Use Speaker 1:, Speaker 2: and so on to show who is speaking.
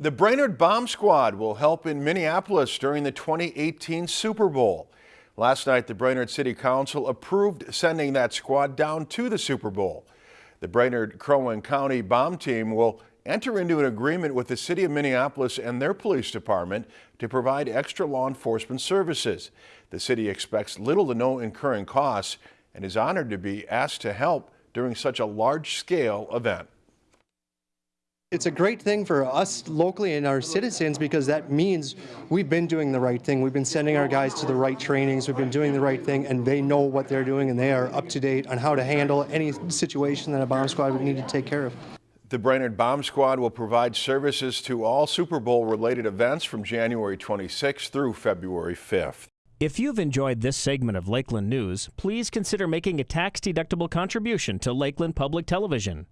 Speaker 1: The Brainerd Bomb Squad will help in Minneapolis during the 2018 Super Bowl. Last night, the Brainerd City Council approved sending that squad down to the Super Bowl. The Brainerd Crow County bomb team will enter into an agreement with the City of Minneapolis and their police department to provide extra law enforcement services. The city expects little to no incurring costs and is honored to be asked to help during such a large-scale event.
Speaker 2: It's a great thing for us locally and our citizens because that means we've been doing the right thing. We've been sending our guys to the right trainings. We've been doing the right thing and they know what they're doing and they are up to date on how to handle any situation that a bomb squad would need to take care of.
Speaker 1: The Brainerd Bomb Squad will provide services to all Super Bowl related events from January 26th through February 5th.
Speaker 3: If you've enjoyed this segment of Lakeland News, please consider making a tax-deductible contribution to Lakeland Public Television.